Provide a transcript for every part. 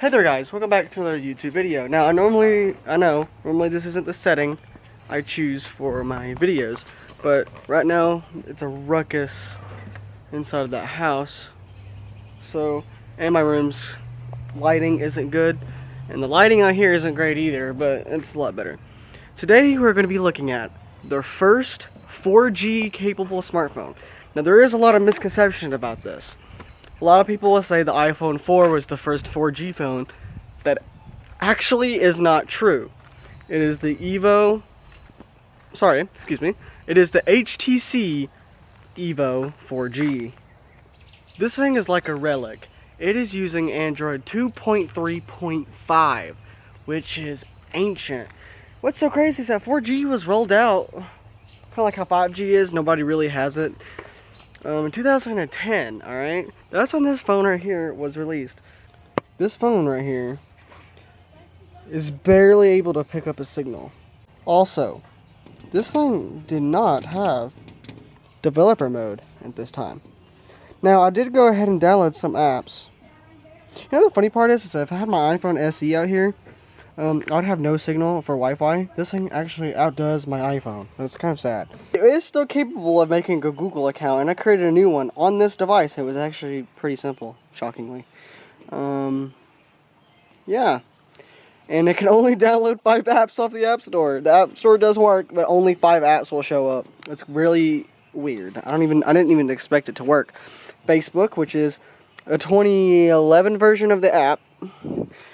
Hey there guys, welcome back to another YouTube video. Now I normally, I know, normally this isn't the setting I choose for my videos, but right now it's a ruckus inside of that house. So, and my room's lighting isn't good, and the lighting out here isn't great either, but it's a lot better. Today we're going to be looking at the first 4G capable smartphone. Now there is a lot of misconception about this. A lot of people will say the iPhone 4 was the first 4G phone. That actually is not true. It is the Evo, sorry, excuse me. It is the HTC Evo 4G. This thing is like a relic. It is using Android 2.3.5, which is ancient. What's so crazy is that 4G was rolled out, kind of like how 5G is, nobody really has it um, in 2010, alright? That's when this phone right here was released. This phone right here is barely able to pick up a signal. Also, this thing did not have developer mode at this time. Now, I did go ahead and download some apps. You know the funny part is, is if I had my iPhone SE out here, um, I would have no signal for Wi-Fi. This thing actually outdoes my iPhone. That's kind of sad. It is still capable of making a Google account, and I created a new one on this device. It was actually pretty simple, shockingly. Um, yeah. And it can only download five apps off the App Store. The App Store does work, but only five apps will show up. It's really weird. I don't even, I didn't even expect it to work. Facebook, which is a 2011 version of the app,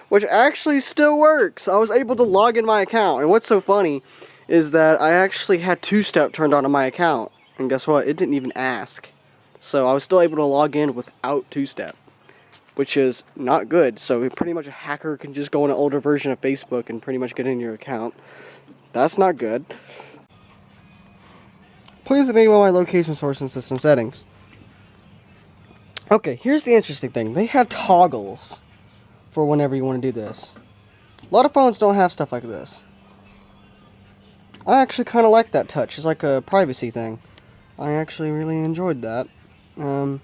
which actually still works. I was able to log in my account. And what's so funny is that I actually had two-step turned on on my account. And guess what? It didn't even ask. So I was still able to log in without two-step, which is not good. So pretty much a hacker can just go on an older version of Facebook and pretty much get in your account. That's not good. Please enable my location source and system settings. Okay, here's the interesting thing. They have toggles for whenever you want to do this. A lot of phones don't have stuff like this. I actually kind of like that touch. It's like a privacy thing. I actually really enjoyed that. Um,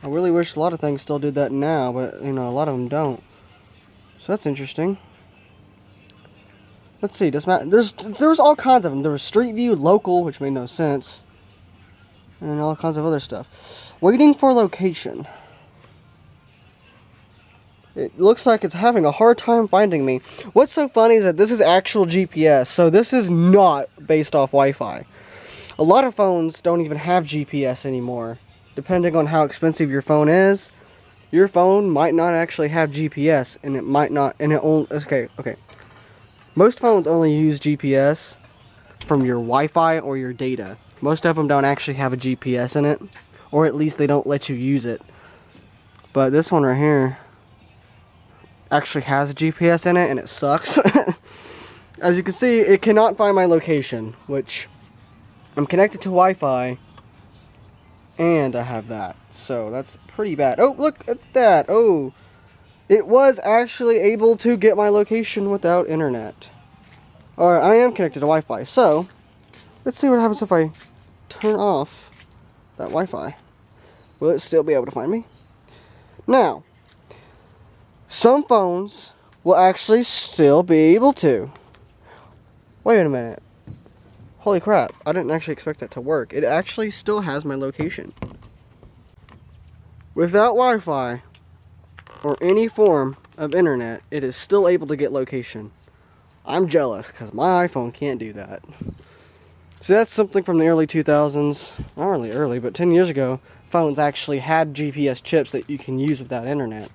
I really wish a lot of things still did that now, but, you know, a lot of them don't. So that's interesting. Let's see, does Matt, there's, there's all kinds of them. There was Street View, Local, which made no sense. And all kinds of other stuff. Waiting for location. It looks like it's having a hard time finding me. What's so funny is that this is actual GPS, so this is not based off Wi-Fi. A lot of phones don't even have GPS anymore. Depending on how expensive your phone is, your phone might not actually have GPS, and it might not, and it only, okay, okay. Most phones only use GPS from your Wi-Fi or your data. Most of them don't actually have a GPS in it, or at least they don't let you use it. But this one right here, actually has a GPS in it and it sucks. As you can see, it cannot find my location, which I'm connected to Wi-Fi and I have that. So that's pretty bad. Oh, look at that. Oh, it was actually able to get my location without internet. Alright, I am connected to Wi-Fi. So, let's see what happens if I turn off that Wi-Fi. Will it still be able to find me? Now, some phones will actually still be able to. Wait a minute. Holy crap, I didn't actually expect that to work. It actually still has my location. Without Wi-Fi or any form of internet, it is still able to get location. I'm jealous because my iPhone can't do that. See, that's something from the early 2000s. Not really early, but 10 years ago, phones actually had GPS chips that you can use without internet.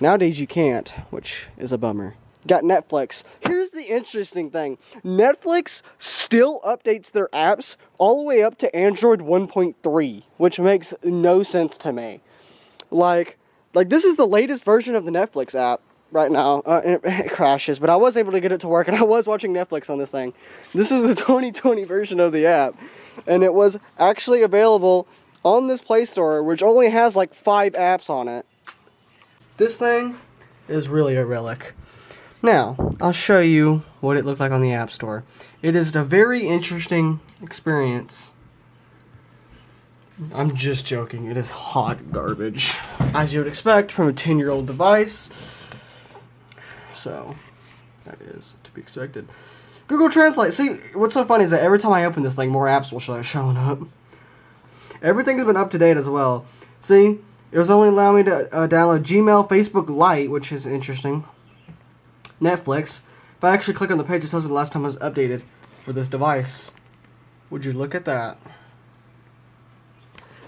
Nowadays you can't, which is a bummer. Got Netflix. Here's the interesting thing. Netflix still updates their apps all the way up to Android 1.3, which makes no sense to me. Like, like this is the latest version of the Netflix app right now. Uh, it, it, crashes, but I was able to get it to work, and I was watching Netflix on this thing. This is the 2020 version of the app, and it was actually available on this Play Store, which only has like five apps on it. This thing is really a relic. Now, I'll show you what it looked like on the App Store. It is a very interesting experience. I'm just joking. It is hot garbage. As you would expect from a 10-year-old device. So, that is to be expected. Google Translate. See, what's so funny is that every time I open this thing, more apps will start showing up. Everything has been up to date as well. See, it was only allowing me to uh, download Gmail, Facebook Lite, which is interesting. Netflix. If I actually click on the page, it tells me the last time it was updated for this device. Would you look at that?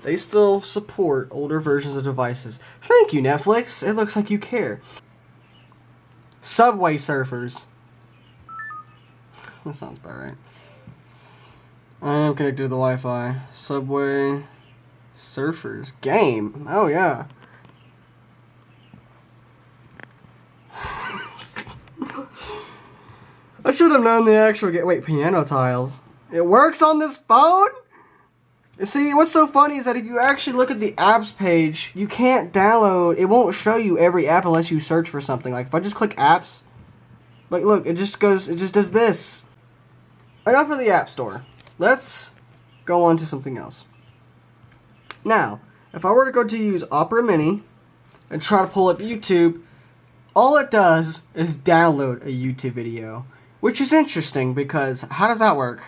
They still support older versions of devices. Thank you, Netflix. It looks like you care. Subway Surfers. That sounds about right. I am connected to the Wi-Fi. Subway Surfers game. Oh yeah. I should have known the actual game. Wait, piano tiles. It works on this phone? See, what's so funny is that if you actually look at the apps page, you can't download, it won't show you every app unless you search for something. Like, if I just click apps, like, look, it just goes, it just does this. Enough of the App Store. Let's go on to something else. Now, if I were to go to use Opera Mini and try to pull up YouTube, all it does is download a YouTube video. Which is interesting because how does that work?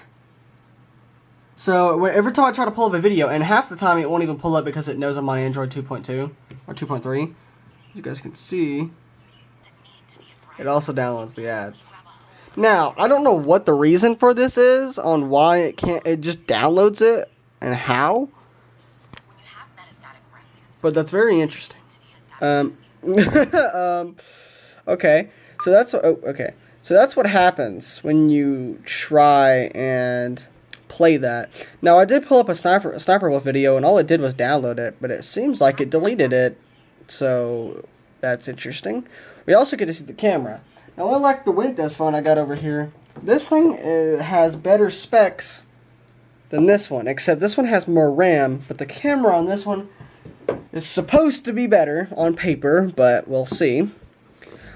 So every time I try to pull up a video, and half the time it won't even pull up because it knows I'm on Android 2.2 or 2.3. As you guys can see, it also downloads the ads. Now, I don't know what the reason for this is on why it can't, it just downloads it and how. But that's very interesting. Um, um, okay, so that's, oh, okay. So that's what happens when you try and play that. Now, I did pull up a Sniper, a Sniper Wolf video, and all it did was download it, but it seems like it deleted it. So, that's interesting. We also get to see the camera. Now, unlike the Windows phone I got over here, this thing uh, has better specs than this one, except this one has more RAM, but the camera on this one is supposed to be better on paper, but we'll see.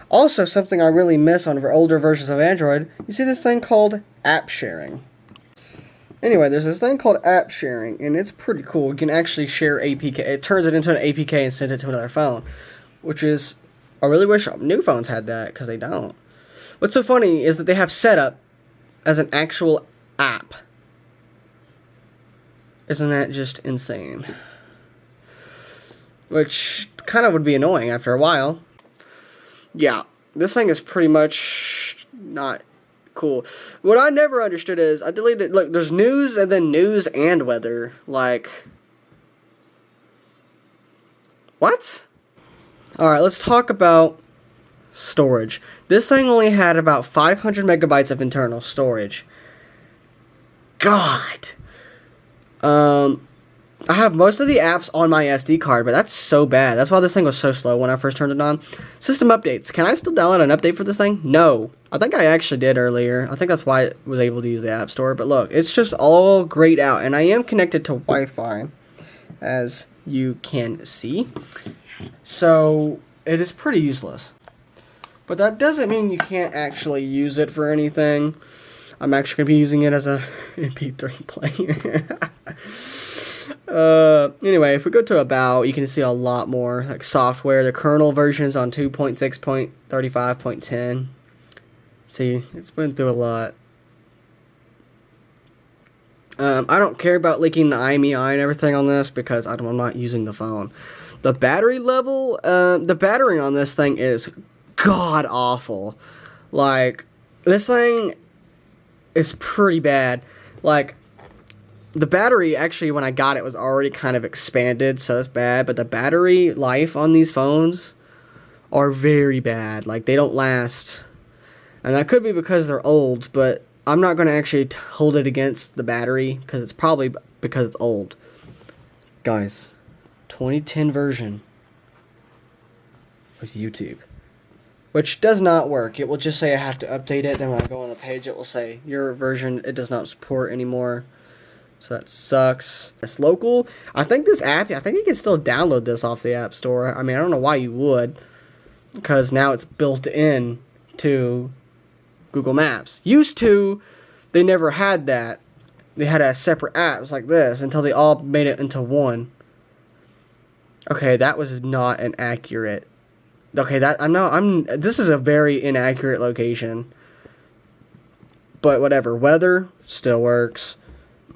Also, something I really miss on older versions of Android, you see this thing called app sharing. Anyway, there's this thing called app sharing, and it's pretty cool. You can actually share APK. It turns it into an APK and send it to another phone, which is I really wish new phones had that because they don't. What's so funny is that they have setup as an actual app. Isn't that just insane? Which kind of would be annoying after a while. Yeah, this thing is pretty much not cool. What I never understood is I deleted look, there's news and then news and weather. Like What? Alright, let's talk about storage. This thing only had about 500 megabytes of internal storage. God! Um, I have most of the apps on my SD card, but that's so bad. That's why this thing was so slow when I first turned it on. System updates. Can I still download an update for this thing? No. I think I actually did earlier. I think that's why I was able to use the App Store. But look, it's just all grayed out. And I am connected to Wi-Fi, as you can see. So, it is pretty useless. But that doesn't mean you can't actually use it for anything. I'm actually going to be using it as a MP3 player. uh, anyway, if we go to About, you can see a lot more like software. The kernel version is on 2.6.35.10. See, it's been through a lot. Um, I don't care about leaking the IMEI and everything on this because I'm not using the phone. The battery level, uh, the battery on this thing is god awful. Like, this thing is pretty bad. Like, the battery, actually, when I got it, was already kind of expanded, so that's bad. But the battery life on these phones are very bad. Like, they don't last. And that could be because they're old, but I'm not going to actually hold it against the battery because it's probably because it's old. Guys, 2010 version of YouTube. Which does not work. It will just say I have to update it. Then when I go on the page, it will say your version, it does not support anymore. So that sucks. It's local. I think this app, I think you can still download this off the App Store. I mean, I don't know why you would. Because now it's built in to Google Maps. Used to, they never had that. They had a separate apps like this until they all made it into one. Okay, that was not an accurate Okay, that I'm not. I'm. This is a very inaccurate location. But whatever. Weather still works.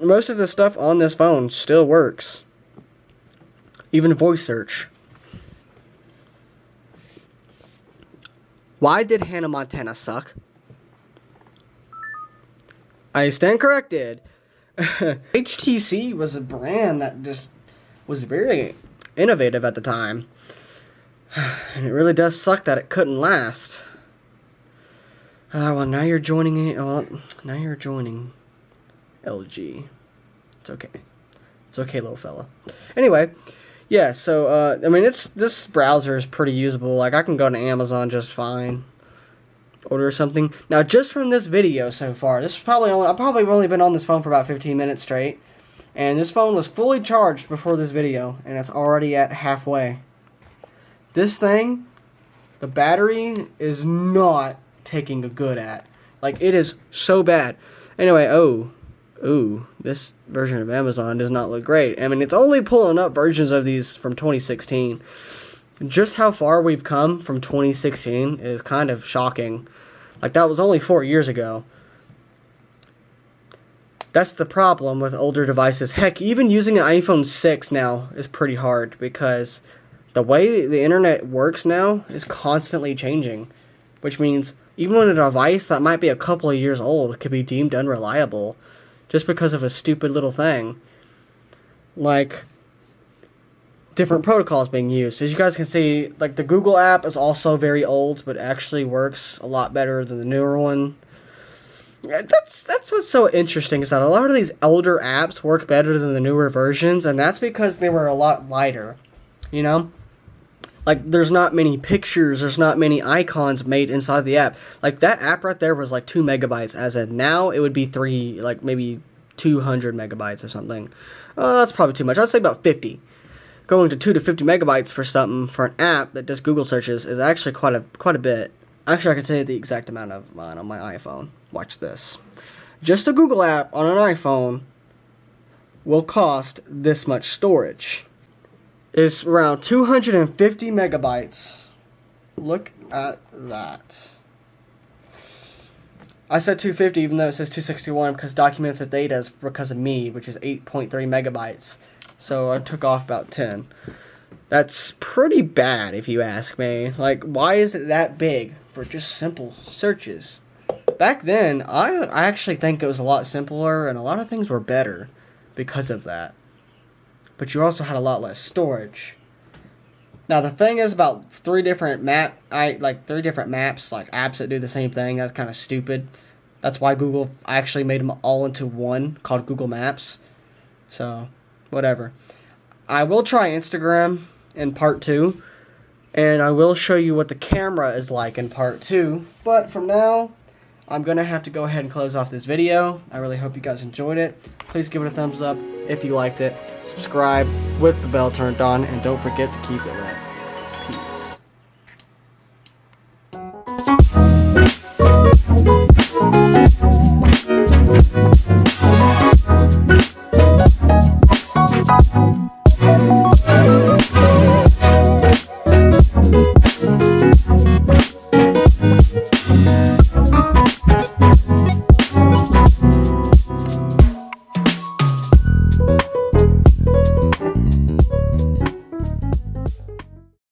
Most of the stuff on this phone still works. Even voice search. Why did Hannah Montana suck? I stand corrected. HTC was a brand that just was very innovative at the time. And it really does suck that it couldn't last. Uh, well, now you're joining it. Well, now you're joining LG. It's okay. It's okay, little fella. Anyway, yeah. So, uh, I mean, it's this browser is pretty usable. Like, I can go to Amazon just fine. Order something. Now, just from this video so far, this is probably only I've probably only been on this phone for about 15 minutes straight, and this phone was fully charged before this video, and it's already at halfway. This thing, the battery is not taking a good at. Like it is so bad. Anyway, oh, ooh, this version of Amazon does not look great. I mean, it's only pulling up versions of these from 2016. Just how far we've come from 2016 is kind of shocking. Like that was only four years ago. That's the problem with older devices. Heck, even using an iPhone 6 now is pretty hard because the way the internet works now is constantly changing, which means even a device that might be a couple of years old could be deemed unreliable just because of a stupid little thing. Like different protocols being used. As you guys can see, like the Google app is also very old, but actually works a lot better than the newer one. That's that's what's so interesting is that a lot of these elder apps work better than the newer versions, and that's because they were a lot lighter. You know? Like there's not many pictures there's not many icons made inside the app. Like that app right there was like two megabytes as of now it would be three like maybe 200 megabytes or something. Uh, that's probably too much. I'd say about 50 going to 2 to 50 megabytes for something for an app that does google searches is actually quite a quite a bit. Actually i can tell you the exact amount of mine on my iphone. Watch this. Just a google app on an iphone will cost this much storage is around 250 megabytes. Look at that. I said 250 even though it says 261 because documents the data is because of me, which is 8.3 megabytes. So I took off about 10. That's pretty bad if you ask me. Like, why is it that big for just simple searches? Back then, I, I actually think it was a lot simpler and a lot of things were better because of that but you also had a lot less storage. Now the thing is about three different map, I like three different maps, like apps that do the same thing. That's kind of stupid. That's why Google actually made them all into one called Google Maps. So, whatever. I will try Instagram in part two, and I will show you what the camera is like in part two. But from now, I'm going to have to go ahead and close off this video. I really hope you guys enjoyed it. Please give it a thumbs up if you liked it, subscribe with the bell turned on, and don't forget to keep it lit. Peace.